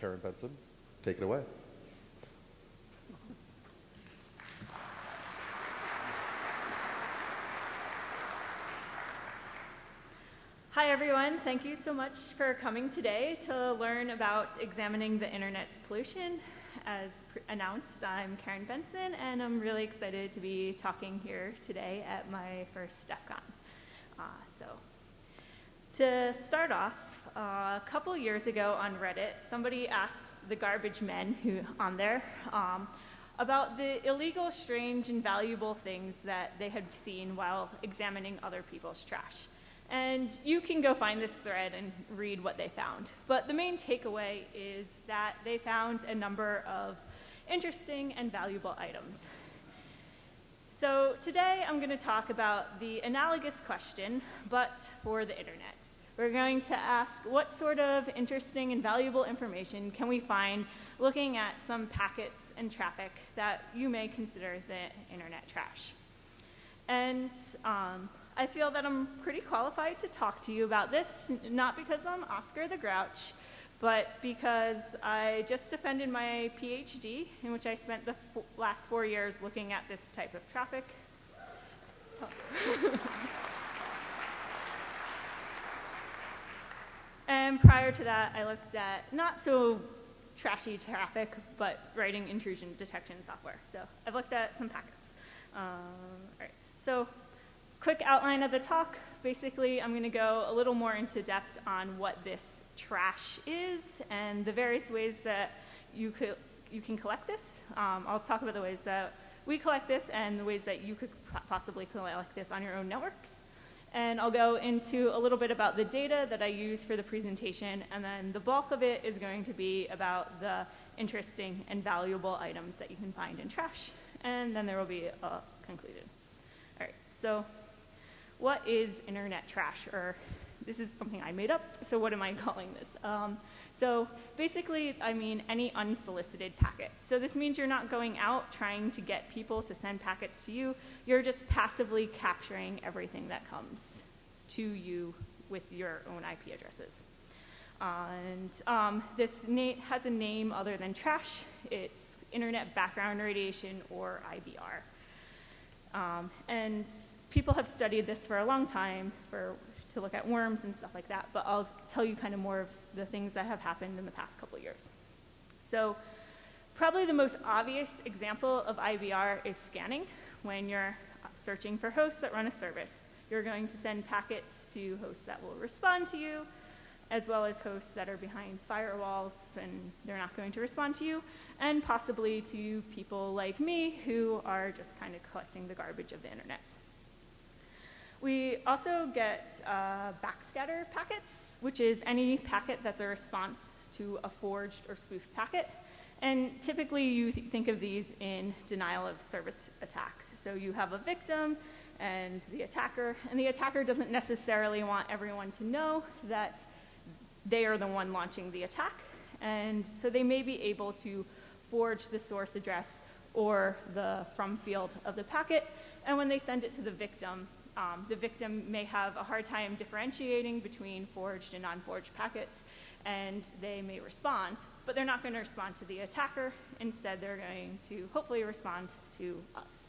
Karyn Benson, take it away. Hi, everyone. Thank you so much for coming today to learn about examining the internet's pollution. As announced, I'm Karyn Benson, and I'm really excited to be talking here today at my first DEF CON. Uh, so, to start off, a couple years ago on Reddit, somebody asked the garbage men who on there um, about the illegal, strange, and valuable things that they had seen while examining other people's trash. And you can go find this thread and read what they found. But the main takeaway is that they found a number of interesting and valuable items. So today I'm going to talk about the analogous question, but for the internet. We're going to ask what sort of interesting and valuable information can we find looking at some packets and traffic that you may consider the internet trash. And um, I feel that I'm pretty qualified to talk to you about this, not because I'm Oscar the Grouch, but because I just defended my PhD, in which I spent the last four years looking at this type of traffic. Oh. and prior to that, I looked at not so trashy traffic, but writing intrusion detection software. So I've looked at some packets. Um, all right, so quick outline of the talk. Basically, I'm going to go a little more into depth on what this trash is and the various ways that you, could, you can collect this. Um, I'll talk about the ways that we collect this and the ways that you could possibly collect this on your own networks. And I'll go into a little bit about the data that I use for the presentation, and then the bulk of it is going to be about the interesting and valuable items that you can find in trash. And then there will be a conclusion. All right, so what is internet trash? Or this is something I made up, so what am I calling this? Um, so basically, I mean any unsolicited packet. So this means you're not going out trying to get people to send packets to you. You're just passively capturing everything that comes to you with your own IP addresses. and um, this has a name other than trash. It's Internet Background Radiation, or IBR. Um, and people have studied this for a long time for, to look at worms and stuff like that, but I'll tell you kind of more of the things that have happened in the past couple years. So probably the most obvious example of IBR is scanning. When you're searching for hosts that run a service, you're going to send packets to hosts that will respond to you, as well as hosts that are behind firewalls and they're not going to respond to you, and possibly to people like me who are just kind of collecting the garbage of the internet. We also get uh, backscatter packets, which is any packet that's a response to a forged or spoofed packet. And typically you th think of these in denial of service attacks. So you have a victim and the attacker, and the attacker doesn't necessarily want everyone to know that they are the one launching the attack. And so they may be able to forge the source address or the from field of the packet. And when they send it to the victim, um, the victim may have a hard time differentiating between forged and non-forged packets, and they may respond, but they're not going to respond to the attacker. Instead, they're going to hopefully respond to us.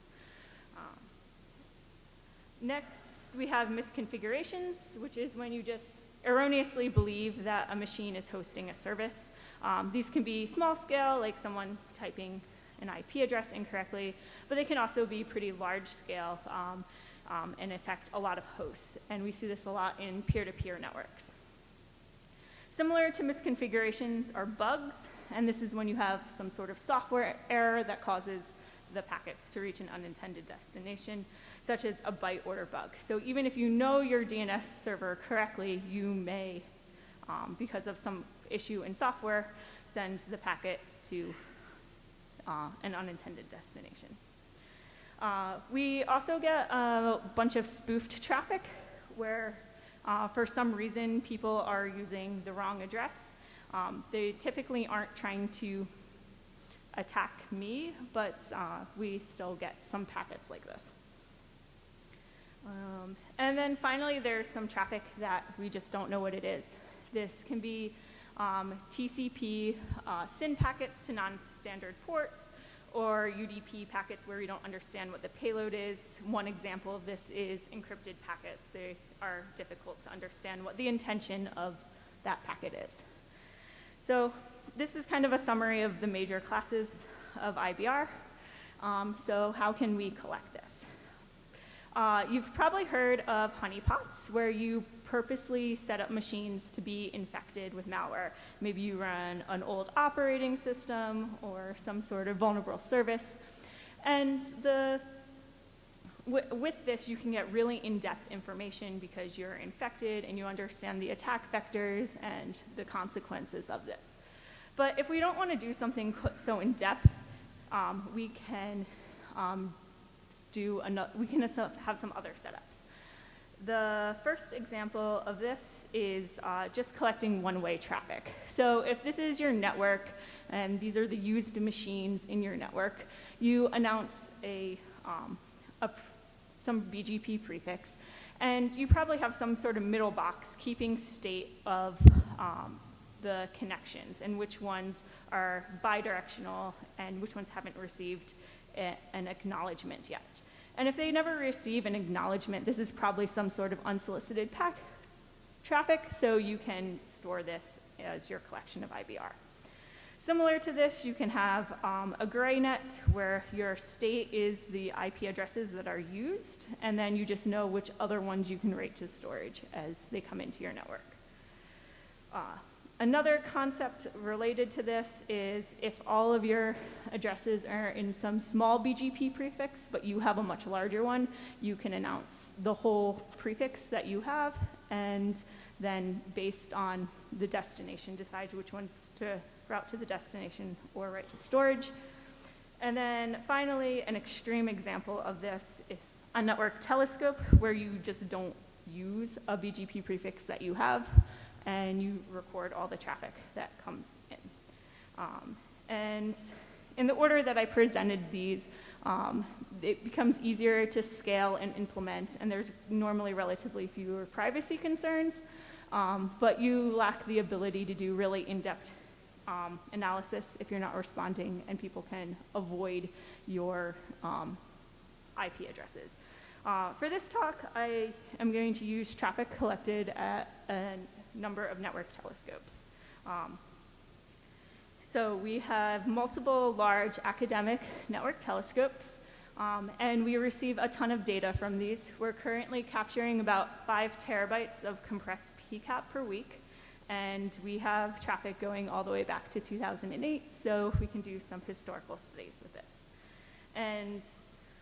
Um, next, we have misconfigurations, which is when you just erroneously believe that a machine is hosting a service. Um, these can be small scale, like someone typing an IP address incorrectly, but they can also be pretty large scale um, um, and affect a lot of hosts. And we see this a lot in peer-to-peer -peer networks. Similar to misconfigurations are bugs, and this is when you have some sort of software error that causes the packets to reach an unintended destination such as a byte order bug. So even if you know your DNS server correctly, you may, um, because of some issue in software, send the packet to uh, an unintended destination. Uh, we also get a bunch of spoofed traffic where uh, for some reason people are using the wrong address. Um, they typically aren't trying to attack me, but uh, we still get some packets like this. Um, and then finally, there's some traffic that we just don't know what it is. This can be um, TCP uh, SYN packets to non-standard ports, or UDP packets where we don't understand what the payload is. One example of this is encrypted packets. They are difficult to understand what the intention of that packet is. So this is kind of a summary of the major classes of IBR. Um, so how can we collect this? Uh, you've probably heard of honeypots, where you purposely set up machines to be infected with malware. Maybe you run an old operating system or some sort of vulnerable service. And the, with this, you can get really in-depth information because you're infected and you understand the attack vectors and the consequences of this. But if we don't want to do something so in-depth, um, we can um, do another, we can have some other setups. The first example of this is uh, just collecting one-way traffic. So if this is your network and these are the used machines in your network, you announce a, um, a some BGP prefix, and you probably have some sort of middle box keeping state of um, the connections and which ones are bidirectional and which ones haven't received a, an acknowledgement yet. And if they never receive an acknowledgement, this is probably some sort of unsolicited pack traffic, so you can store this as your collection of IBR. Similar to this, you can have um, a gray net where your state is the IP addresses that are used, and then you just know which other ones you can write to storage as they come into your network. Uh, Another concept related to this is if all of your addresses are in some small BGP prefix, but you have a much larger one, you can announce the whole prefix that you have, and then based on the destination, decides which ones to route to the destination or write to storage. And then finally, an extreme example of this is a network telescope where you just don't use a BGP prefix that you have and you record all the traffic that comes in. Um, and in the order that I presented these, um, it becomes easier to scale and implement, and there's normally relatively fewer privacy concerns, um, but you lack the ability to do really in-depth um, analysis if you're not responding, and people can avoid your um, IP addresses. Uh, for this talk, I am going to use traffic collected at an number of network telescopes. Um, so we have multiple large academic network telescopes, um, and we receive a ton of data from these. We're currently capturing about five terabytes of compressed PCAP per week, and we have traffic going all the way back to 2008, so we can do some historical studies with this. And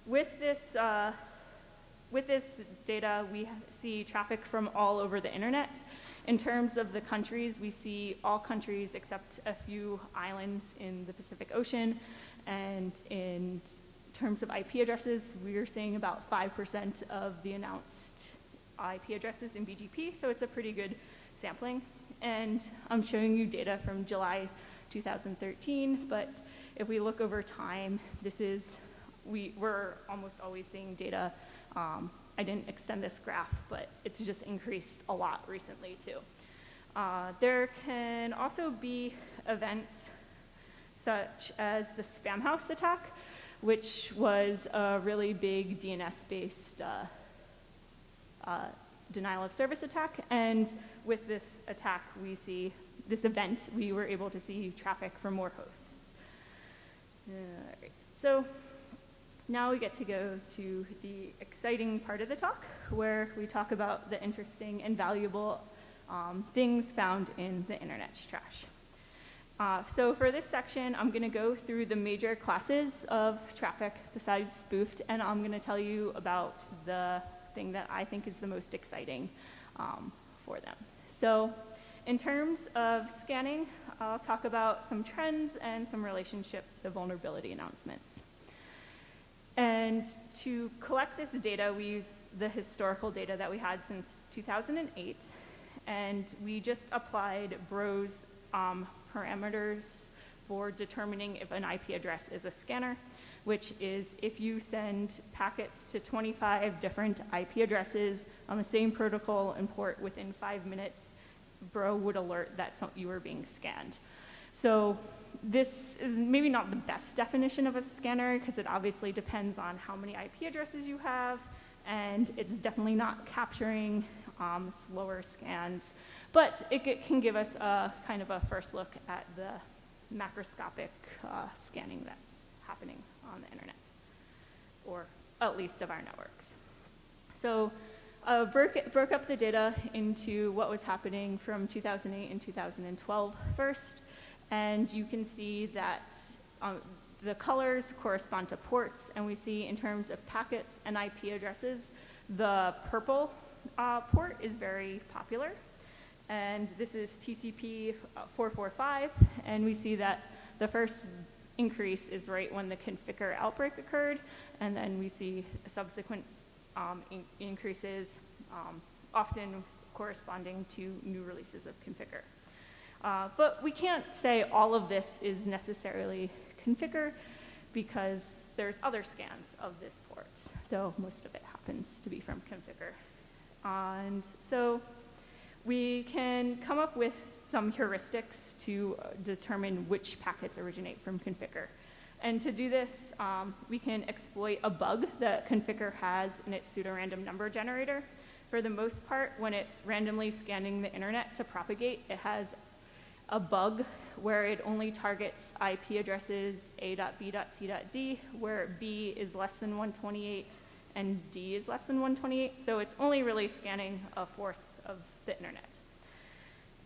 with this, uh, with this data, we see traffic from all over the internet. In terms of the countries, we see all countries except a few islands in the Pacific Ocean. And in terms of IP addresses, we are seeing about 5% of the announced IP addresses in BGP, so it's a pretty good sampling. And I'm showing you data from July 2013, but if we look over time, this is, we, we're almost always seeing data um, I didn't extend this graph, but it's just increased a lot recently too. Uh, there can also be events such as the Spamhaus attack, which was a really big DNS-based uh, uh, denial of service attack. And with this attack, we see this event, we were able to see traffic from more hosts. So now we get to go to the exciting part of the talk, where we talk about the interesting and valuable um, things found in the internet's trash. Uh, so for this section, I'm going to go through the major classes of traffic besides spoofed, and I'm going to tell you about the thing that I think is the most exciting um, for them. So in terms of scanning, I'll talk about some trends and some relationship to vulnerability announcements. And to collect this data, we use the historical data that we had since 2008, and we just applied Bro's um, parameters for determining if an IP address is a scanner, which is if you send packets to 25 different IP addresses on the same protocol and port within five minutes, Bro would alert that you were being scanned. So this is maybe not the best definition of a scanner because it obviously depends on how many IP addresses you have, and it's definitely not capturing um, slower scans, but it, can give us a kind of a first look at the macroscopic uh, scanning that's happening on the internet, or at least of our networks. So uh, broke, broke up the data into what was happening from 2008 and 2012 first, and you can see that um, the colors correspond to ports, and we see in terms of packets and IP addresses, the purple uh, port is very popular. And this is TCP uh, 445, and we see that the first increase is right when the Conficker outbreak occurred, and then we see subsequent um, in increases, um, often corresponding to new releases of Conficker. Uh, but we can't say all of this is necessarily Conficker because there's other scans of this port, though most of it happens to be from Conficker. And so we can come up with some heuristics to uh, determine which packets originate from Conficker. And to do this, um, we can exploit a bug that Conficker has in its pseudorandom number generator. For the most part, when it's randomly scanning the internet to propagate, it has a bug where it only targets IP addresses a.b.c.d, where b is less than 128 and d is less than 128. So it's only really scanning a fourth of the internet.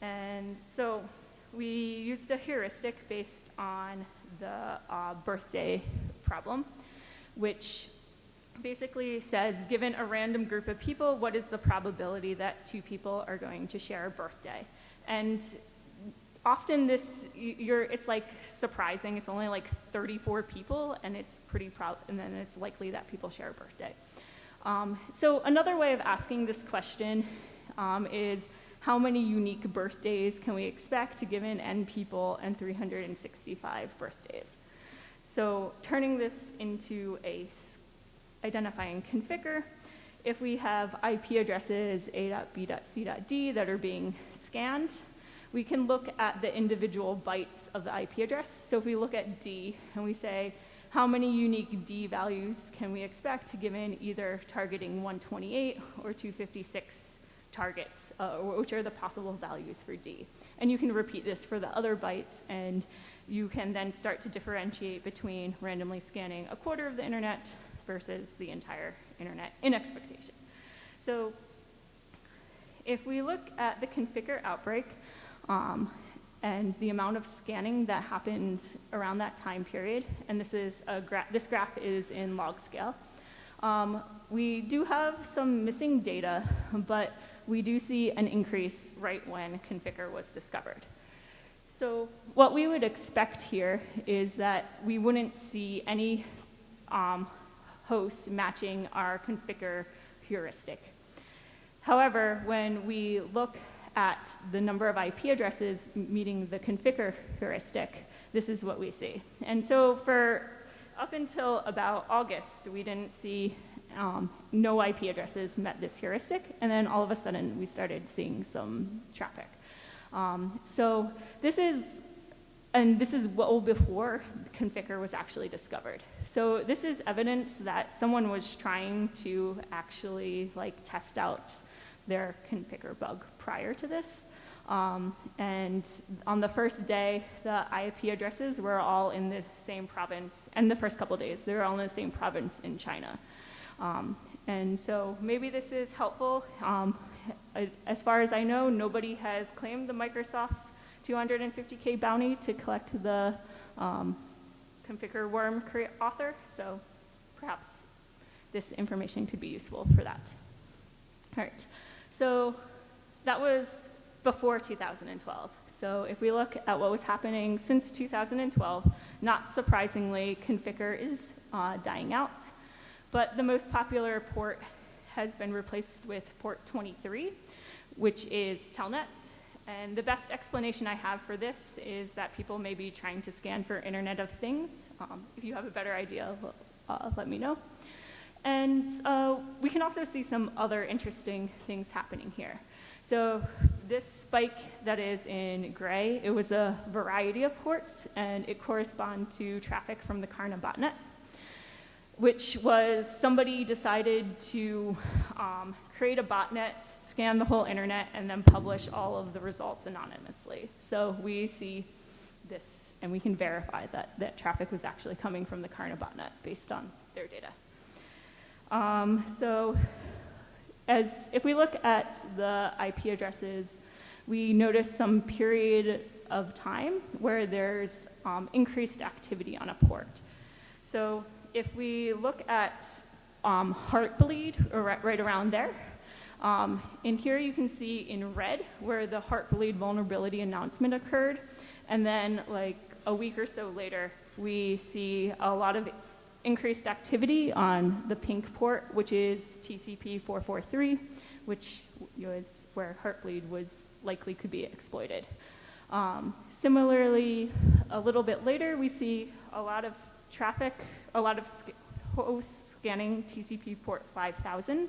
And so we used a heuristic based on the uh, birthday problem, which basically says, given a random group of people, what is the probability that two people are going to share a birthday? And often this, you're, it's like surprising. It's only like 34 people, and it's pretty proud, and then it's likely that people share a birthday. Um, so another way of asking this question um, is, how many unique birthdays can we expect given n people and 365 birthdays? So turning this into a identifying Conficker, if we have IP addresses a.b.c.d that are being scanned, we can look at the individual bytes of the IP address. So if we look at D and we say, how many unique D values can we expect given either targeting 128 or 256 targets, uh, which are the possible values for D. And you can repeat this for the other bytes, and you can then start to differentiate between randomly scanning a quarter of the internet versus the entire internet in expectation. So if we look at the Conficker outbreak um, and the amount of scanning that happened around that time period, and this is a gra this graph is in log scale, um, we do have some missing data, but we do see an increase right when Conficker was discovered. So what we would expect here is that we wouldn't see any um, hosts matching our Conficker heuristic. However, when we look at the number of IP addresses meeting the Conficker heuristic, this is what we see. And so for up until about August, we didn't see um, no IP addresses met this heuristic, and then all of a sudden we started seeing some traffic. Um, so this is, and this is well before Conficker was actually discovered. So this is evidence that someone was trying to actually like test out their Conficker bug prior to this. Um, and on the first day, the IP addresses were all in the same province, and the first couple days, they were all in the same province in China. Um, and so maybe this is helpful. Um, as far as I know, nobody has claimed the Microsoft 250K bounty to collect the um, Conficker worm author, so perhaps this information could be useful for that. All right, so that was before 2012. So if we look at what was happening since 2012, not surprisingly, Conficker is uh, dying out. But the most popular port has been replaced with port 23, which is Telnet. And the best explanation I have for this is that people may be trying to scan for Internet of Things. Um, if you have a better idea, uh, let me know. And uh, we can also see some other interesting things happening here. So this spike that is in gray, it was a variety of ports, and it corresponded to traffic from the Carna botnet, which was somebody decided to um, create a botnet, scan the whole internet, and then publish all of the results anonymously. So we see this, and we can verify that that traffic was actually coming from the Carna botnet based on their data. Um, so as if we look at the IP addresses, we notice some period of time where there's um, increased activity on a port. So if we look at um, Heartbleed, right, right around there, um, in here you can see in red where the Heartbleed vulnerability announcement occurred, and then like a week or so later, we see a lot of increased activity on the pink port, which is TCP 443, which was where Heartbleed was likely could be exploited. Um, similarly, a little bit later, we see a lot of traffic, a lot of sc hosts scanning TCP port 5000.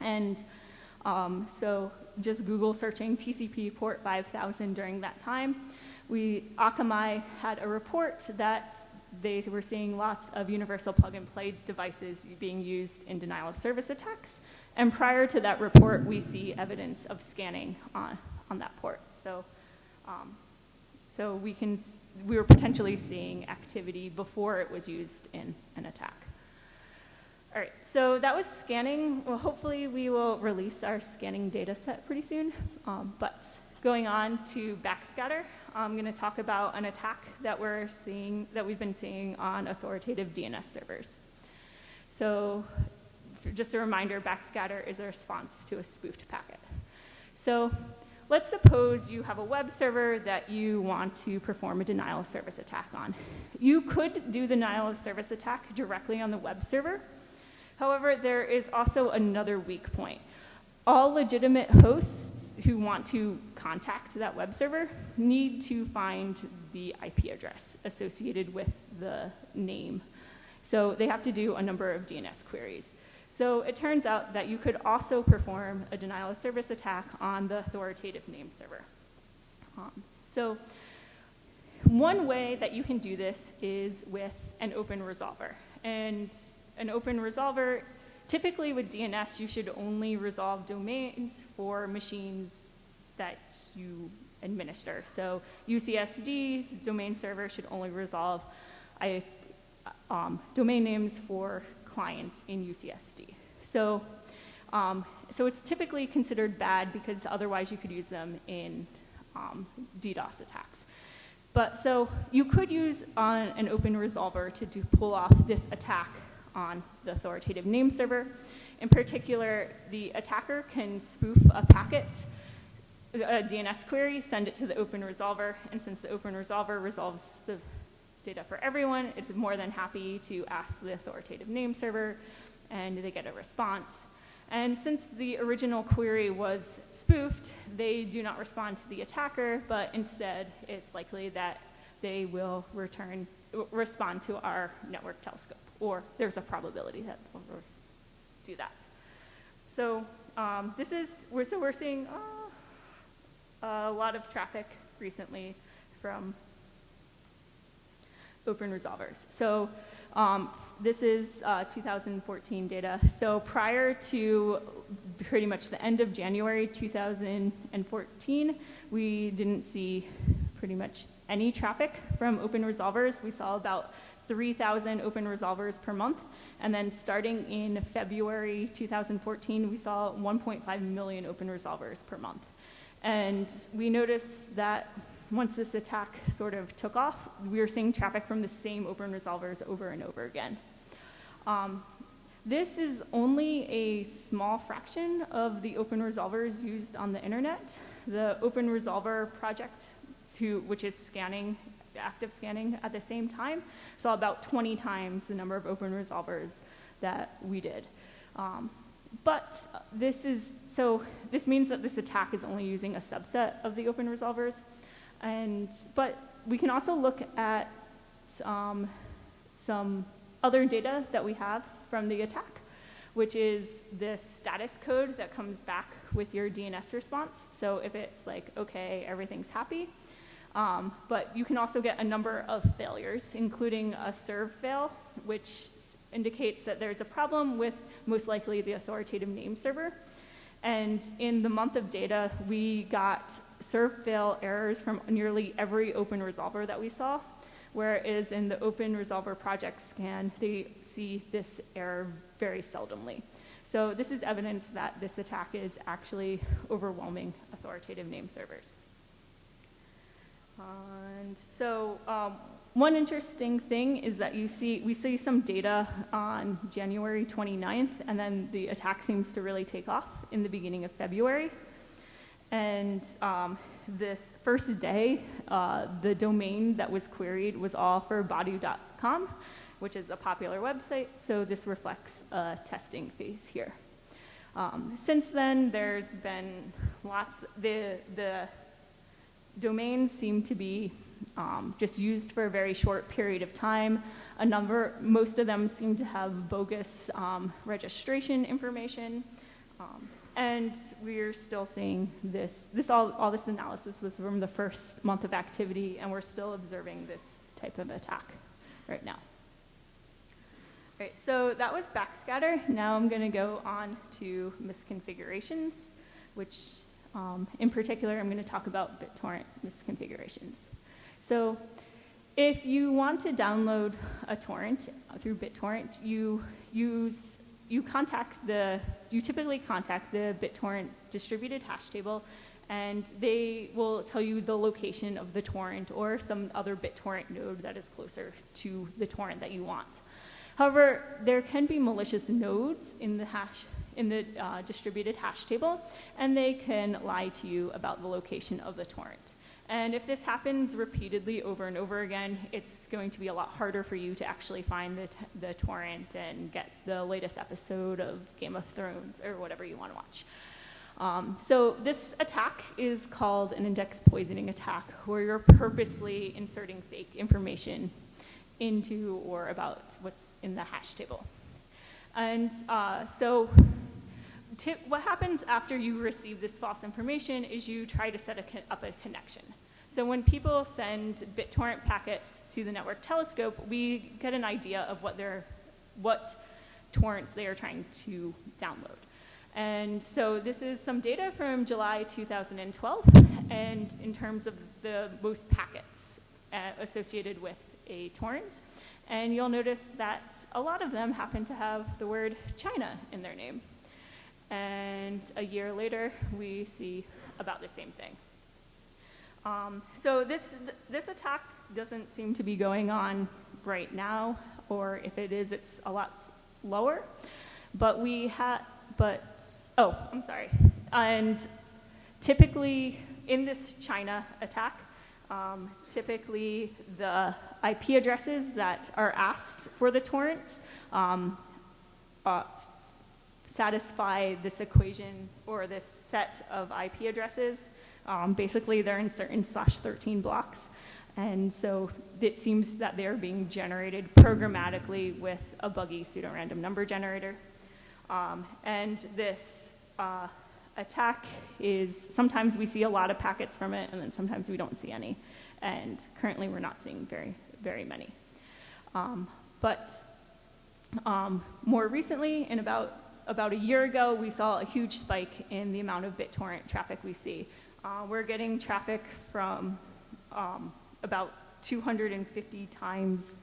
And um, so just Google searching TCP port 5000 during that time. We, Akamai had a report that they were seeing lots of universal plug and play devices being used in denial of service attacks. And prior to that report, we see evidence of scanning on, on that port. So, um, so we, can, we were potentially seeing activity before it was used in an attack. All right, so that was scanning. Well, hopefully we will release our scanning data set pretty soon. Um, but going on to backscatter, I'm going to talk about an attack that we're seeing, that we've been seeing on authoritative DNS servers. So just a reminder, backscatter is a response to a spoofed packet. So let's suppose you have a web server that you want to perform a denial of service attack on. You could do the denial of service attack directly on the web server. However, there is also another weak point all legitimate hosts who want to contact that web server need to find the IP address associated with the name. So they have to do a number of DNS queries. So it turns out that you could also perform a denial of service attack on the authoritative name server. Um, so one way that you can do this is with an open resolver. And an open resolver Typically with DNS, you should only resolve domains for machines that you administer. So UCSD's domain server should only resolve I, um, domain names for clients in UCSD. So, um, so it's typically considered bad because otherwise you could use them in um, DDoS attacks. But so you could use uh, an open resolver to do, pull off this attack on the authoritative name server. In particular, the attacker can spoof a packet, a DNS query, send it to the open resolver, and since the open resolver resolves the data for everyone, it's more than happy to ask the authoritative name server, and they get a response. And since the original query was spoofed, they do not respond to the attacker, but instead it's likely that they will return, respond to our network telescope or there's a probability that we'll do that. So um, this is, we're, so we're seeing uh, a lot of traffic recently from open resolvers. So um, this is uh, 2014 data. So prior to pretty much the end of January 2014, we didn't see pretty much any traffic from open resolvers. We saw about 3,000 open resolvers per month. And then starting in February 2014, we saw 1.5 million open resolvers per month. And we noticed that once this attack sort of took off, we were seeing traffic from the same open resolvers over and over again. Um, this is only a small fraction of the open resolvers used on the internet. The Open Resolver project, which is scanning active scanning at the same time, saw about 20 times the number of open resolvers that we did. Um, but this is, so this means that this attack is only using a subset of the open resolvers. And, but we can also look at um, some other data that we have from the attack, which is the status code that comes back with your DNS response. So if it's like, okay, everything's happy, um, but you can also get a number of failures, including a serve fail, which indicates that there's a problem with most likely the authoritative name server. And in the month of data, we got serve fail errors from nearly every open resolver that we saw, whereas in the open resolver project scan, they see this error very seldomly. So this is evidence that this attack is actually overwhelming authoritative name servers. And so um, one interesting thing is that you see, we see some data on January 29th, and then the attack seems to really take off in the beginning of February. And um, this first day, uh, the domain that was queried was all for baidu.com, which is a popular website, so this reflects a testing phase here. Um, since then, there's been lots, the, the domains seem to be um, just used for a very short period of time. A number, most of them seem to have bogus um, registration information. Um, and we're still seeing this, this all, all this analysis was from the first month of activity, and we're still observing this type of attack right now. All right, so that was backscatter. Now I'm going to go on to misconfigurations, which um, in particular, I'm going to talk about BitTorrent misconfigurations. So if you want to download a torrent through BitTorrent, you use you contact the, you typically contact the BitTorrent distributed hash table and they will tell you the location of the torrent or some other BitTorrent node that is closer to the torrent that you want. However, there can be malicious nodes in the hash in the uh, distributed hash table, and they can lie to you about the location of the torrent. And if this happens repeatedly over and over again, it's going to be a lot harder for you to actually find the, the torrent and get the latest episode of Game of Thrones or whatever you want to watch. Um, so this attack is called an index poisoning attack, where you're purposely inserting fake information into or about what's in the hash table. And uh, so what happens after you receive this false information is you try to set a, up a connection. So when people send BitTorrent packets to the network telescope, we get an idea of what, what torrents they are trying to download. And so this is some data from July 2012, and in terms of the most packets uh, associated with a torrent. And you'll notice that a lot of them happen to have the word China in their name. And a year later, we see about the same thing. Um, so this, this attack doesn't seem to be going on right now, or if it is, it's a lot lower. But we had, but, oh, I'm sorry. And typically in this China attack, um, typically the IP addresses that are asked for the torrents um, uh, satisfy this equation or this set of IP addresses um, basically, they're in certain slash 13 blocks. And so it seems that they're being generated programmatically with a buggy pseudo-random number generator. Um, and this uh, attack is, sometimes we see a lot of packets from it, and then sometimes we don't see any. And currently we're not seeing very, very many. Um, but um, more recently, in about, about a year ago, we saw a huge spike in the amount of BitTorrent traffic we see. Uh, we're getting traffic from um, about 250 times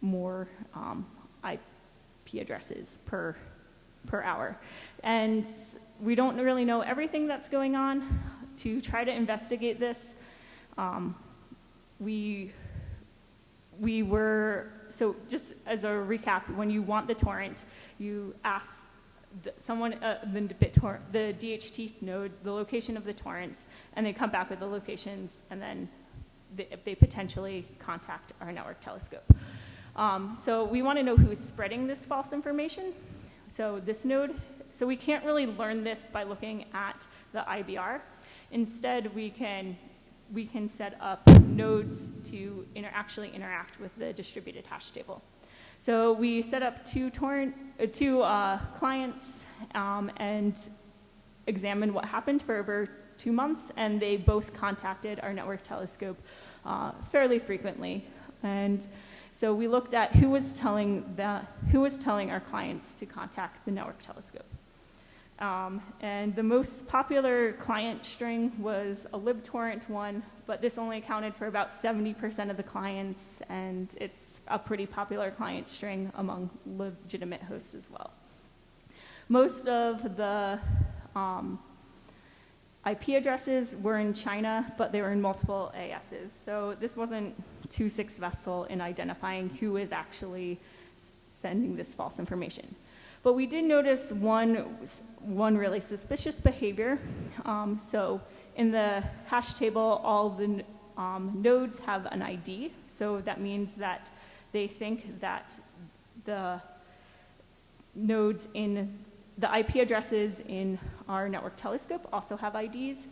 more um, IP addresses per, per hour. And we don't really know everything that's going on. To try to investigate this, um, we, we were, so just as a recap, when you want the torrent, you ask someone, uh, the the DHT node, the location of the torrents, and they come back with the locations, and then they, they potentially contact our network telescope. Um, so we want to know who is spreading this false information. So this node, so we can't really learn this by looking at the IBR. Instead, we can we can set up nodes to inter actually interact with the distributed hash table. So we set up two torrent, uh, two uh, clients um, and examined what happened for over two months, and they both contacted our network telescope uh, fairly frequently. And so we looked at who was telling that, who was telling our clients to contact the network telescope. Um, and the most popular client string was a libtorrent one, but this only accounted for about 70% of the clients, and it's a pretty popular client string among legitimate hosts as well. Most of the um, IP addresses were in China, but they were in multiple ASs. So this wasn't too successful in identifying who is actually sending this false information. But we did notice one, one really suspicious behavior. Um, so in the hash table, all the um, nodes have an ID. So that means that they think that the nodes in the IP addresses in our network telescope also have IDs.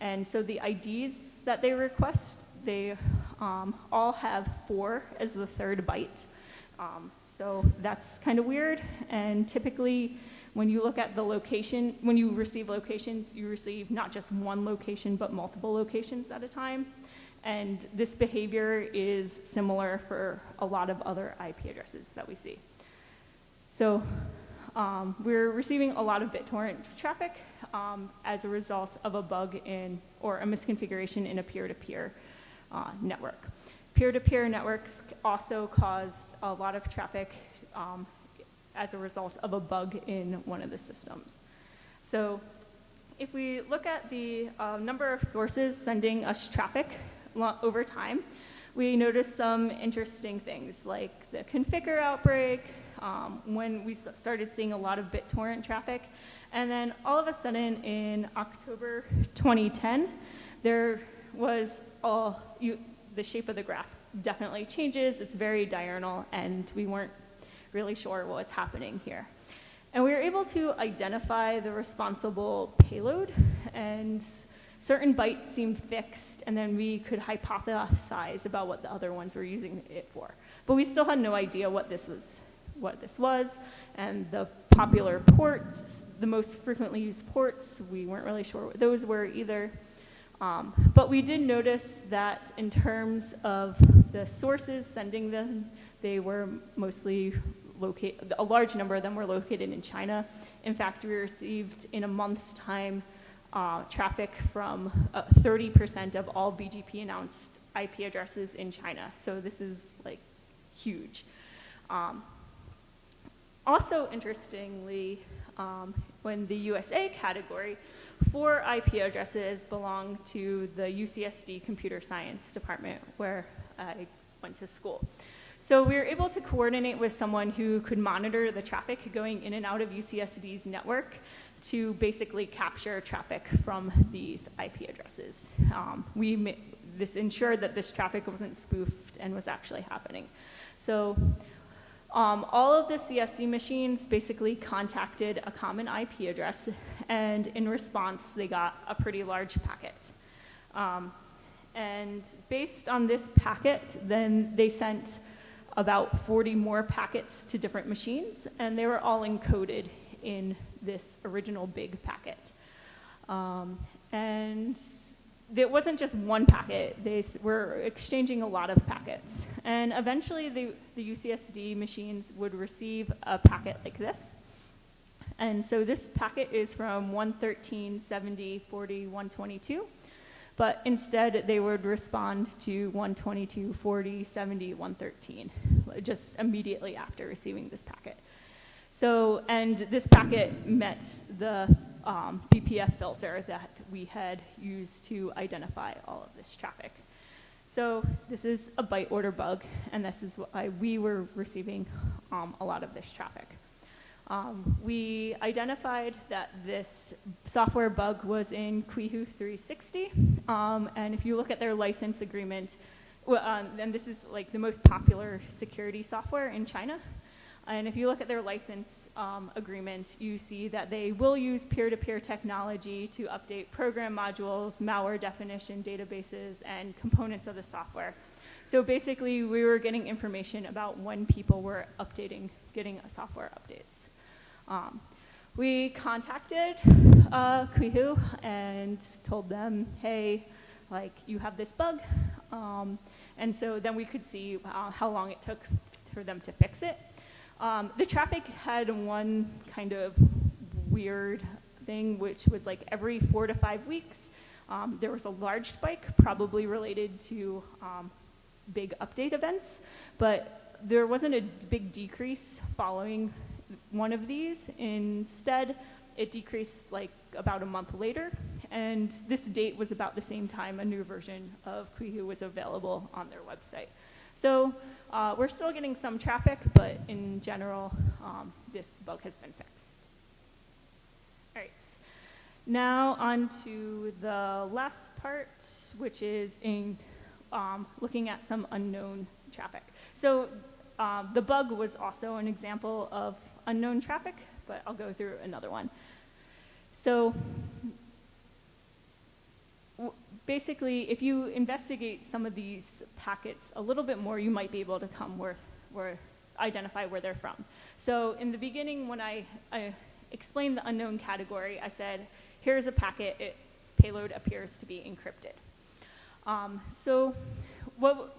And so the IDs that they request, they um, all have four as the third byte. Um, so that's kind of weird. And typically, when you look at the location, when you receive locations, you receive not just one location, but multiple locations at a time. And this behavior is similar for a lot of other IP addresses that we see. So um, we're receiving a lot of BitTorrent traffic um, as a result of a bug in, or a misconfiguration in a peer-to-peer -peer, uh, network. Peer-to-peer -peer networks also caused a lot of traffic um, as a result of a bug in one of the systems. So if we look at the uh, number of sources sending us traffic over time, we notice some interesting things like the Conficker outbreak, um, when we started seeing a lot of BitTorrent traffic. And then all of a sudden in October 2010, there was all, you, the shape of the graph definitely changes. It's very diurnal, and we weren't really sure what was happening here. And we were able to identify the responsible payload, and certain bytes seemed fixed, and then we could hypothesize about what the other ones were using it for. But we still had no idea what this was what this was, and the popular ports, the most frequently used ports, we weren't really sure what those were either. Um, but we did notice that in terms of the sources sending them, they were mostly located, a large number of them were located in China. In fact, we received in a month's time uh, traffic from 30% uh, of all BGP announced IP addresses in China. So this is like huge. Um, also, interestingly, um, when the USA category, four IP addresses belong to the UCSD Computer Science Department where I went to school. So we were able to coordinate with someone who could monitor the traffic going in and out of UCSD's network to basically capture traffic from these IP addresses. Um, we this ensured that this traffic wasn't spoofed and was actually happening. So um, all of the CSC machines basically contacted a common IP address, and in response, they got a pretty large packet. Um, and based on this packet, then they sent about 40 more packets to different machines, and they were all encoded in this original big packet. Um, and it wasn't just one packet. They were exchanging a lot of packets. And eventually, the, the UCSD machines would receive a packet like this. And so this packet is from 113, 70, 40, 122. But instead, they would respond to 122, 40, 70, 113, just immediately after receiving this packet. So, and this packet met the um, BPF filter that we had used to identify all of this traffic. So this is a byte order bug, and this is why we were receiving um, a lot of this traffic. Um, we identified that this software bug was in Qihoo 360, um, and if you look at their license agreement, well, um, and this is like the most popular security software in China, and if you look at their license um, agreement, you see that they will use peer-to-peer -peer technology to update program modules, malware definition databases, and components of the software. So basically, we were getting information about when people were updating, getting software updates. Um, we contacted uh, Qihoo and told them, hey, like you have this bug. Um, and so then we could see uh, how long it took for them to fix it. Um, the traffic had one kind of weird thing, which was like every four to five weeks, um, there was a large spike, probably related to um, big update events, but there wasn't a big decrease following one of these. Instead, it decreased like about a month later, and this date was about the same time a new version of Qihoo was available on their website. So uh, we're still getting some traffic, but in general, um, this bug has been fixed. All right. Now on to the last part, which is in um, looking at some unknown traffic. So um, the bug was also an example of unknown traffic, but I'll go through another one. So basically, if you investigate some of these packets a little bit more, you might be able to come where, where identify where they're from. So in the beginning, when I, I explained the unknown category, I said, here's a packet, its payload appears to be encrypted. Um, so what,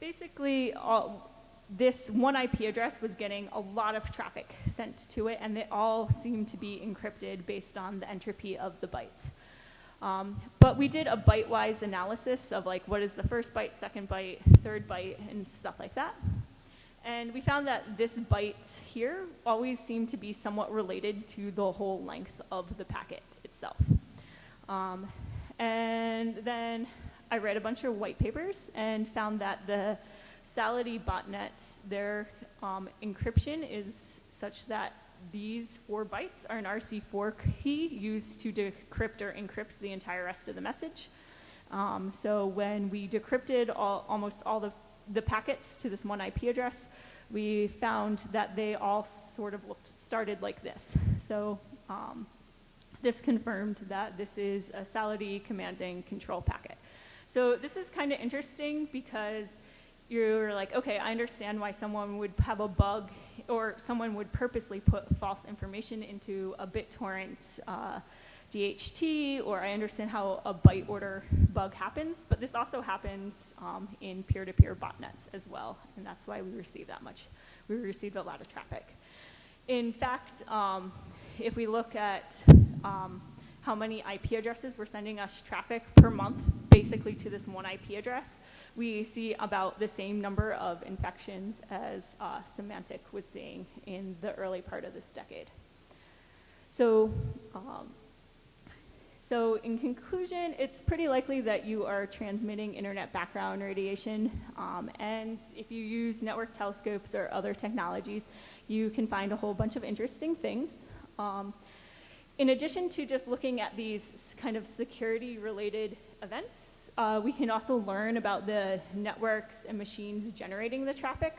basically, all, this one IP address was getting a lot of traffic sent to it, and they all seemed to be encrypted based on the entropy of the bytes. Um, but we did a byte-wise analysis of like what is the first byte, second byte, third byte, and stuff like that. And we found that this byte here always seemed to be somewhat related to the whole length of the packet itself. Um, and then I read a bunch of white papers and found that the Sality botnet, their um, encryption is such that these four bytes are an RC4 key used to decrypt or encrypt the entire rest of the message. Um, so when we decrypted all, almost all the, the packets to this one IP address, we found that they all sort of looked, started like this. So um, this confirmed that this is a Sality commanding control packet. So this is kind of interesting because you're like, okay, I understand why someone would have a bug or someone would purposely put false information into a BitTorrent uh, DHT, or I understand how a byte order bug happens, but this also happens um, in peer-to-peer -peer botnets as well, and that's why we receive that much. We receive a lot of traffic. In fact, um, if we look at um, how many IP addresses were sending us traffic per month, basically to this one IP address, we see about the same number of infections as uh, Symantec was seeing in the early part of this decade. So, um, so in conclusion, it's pretty likely that you are transmitting internet background radiation, um, and if you use network telescopes or other technologies, you can find a whole bunch of interesting things. Um, in addition to just looking at these kind of security-related events, uh, we can also learn about the networks and machines generating the traffic.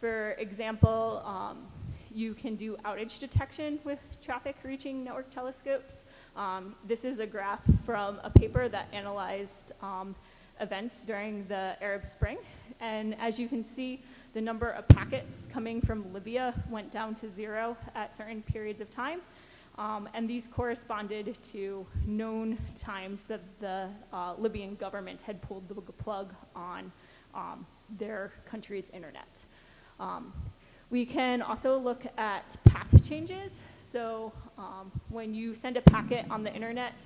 For example, um, you can do outage detection with traffic reaching network telescopes. Um, this is a graph from a paper that analyzed um, events during the Arab Spring. And as you can see, the number of packets coming from Libya went down to zero at certain periods of time. Um, and these corresponded to known times that the uh, Libyan government had pulled the plug on um, their country's internet. Um, we can also look at path changes. So um, when you send a packet on the internet,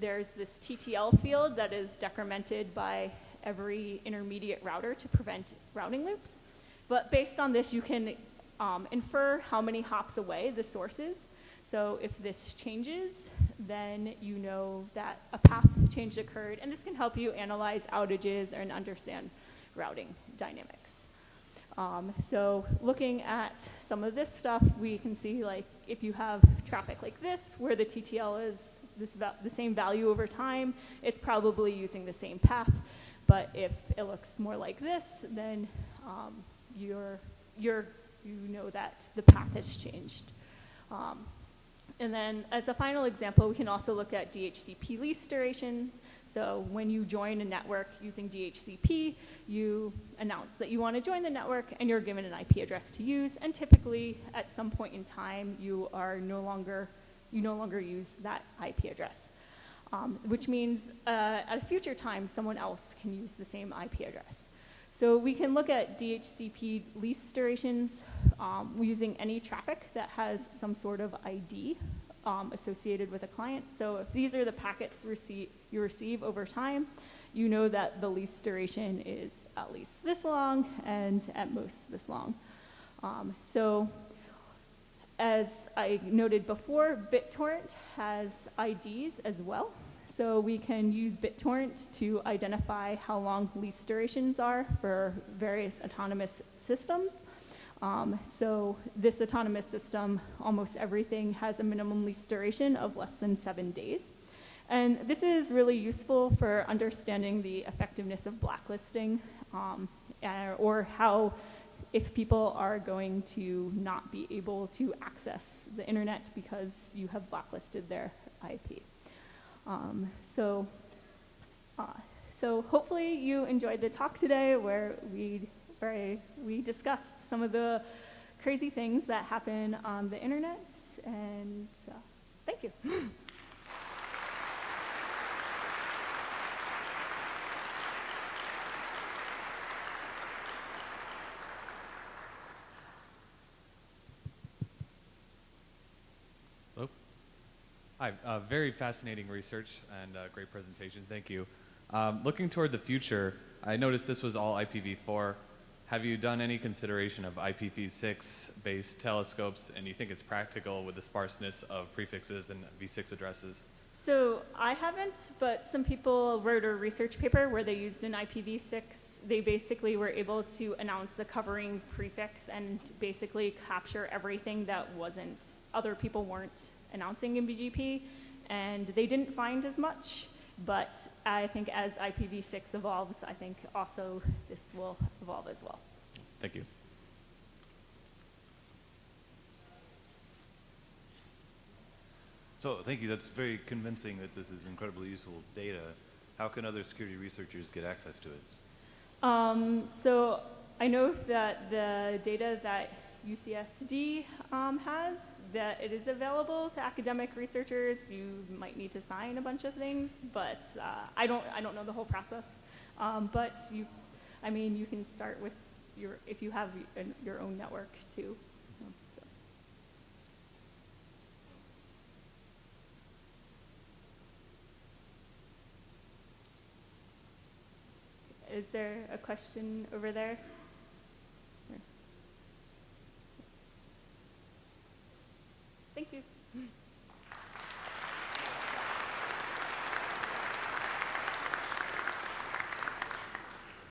there's this TTL field that is decremented by every intermediate router to prevent routing loops. But based on this, you can um, infer how many hops away the source is. So if this changes, then you know that a path change occurred, and this can help you analyze outages and understand routing dynamics. Um, so looking at some of this stuff, we can see like if you have traffic like this, where the TTL is this the same value over time, it's probably using the same path. But if it looks more like this, then um, you're, you're, you know that the path has changed. Um, and then as a final example, we can also look at DHCP lease duration. So when you join a network using DHCP, you announce that you want to join the network and you're given an IP address to use. And typically, at some point in time, you are no longer, you no longer use that IP address. Um, which means uh, at a future time, someone else can use the same IP address. So we can look at DHCP lease durations um, using any traffic that has some sort of ID um, associated with a client. So if these are the packets you receive over time, you know that the lease duration is at least this long and at most this long. Um, so as I noted before, BitTorrent has IDs as well. So we can use BitTorrent to identify how long lease durations are for various autonomous systems. Um, so this autonomous system, almost everything has a minimum lease duration of less than seven days. And this is really useful for understanding the effectiveness of blacklisting um, or how if people are going to not be able to access the internet because you have blacklisted their IP. Um, so, uh, so hopefully you enjoyed the talk today where we where we discussed some of the crazy things that happen on the internet. And uh, thank you. Hi, uh, very fascinating research and uh, great presentation. Thank you. Um, looking toward the future, I noticed this was all IPv4. Have you done any consideration of IPv6 based telescopes and you think it's practical with the sparseness of prefixes and v6 addresses? So I haven't, but some people wrote a research paper where they used an IPv6. They basically were able to announce a covering prefix and basically capture everything that wasn't, other people weren't announcing MBGP, And they didn't find as much, but I think as IPv6 evolves, I think also this will evolve as well. Thank you. So thank you. That's very convincing that this is incredibly useful data. How can other security researchers get access to it? Um, so I know that the data that UCSD um, has, that it is available to academic researchers. You might need to sign a bunch of things, but uh, I, don't, I don't know the whole process. Um, but you, I mean, you can start with your, if you have your own network too. Is there a question over there? Thank you.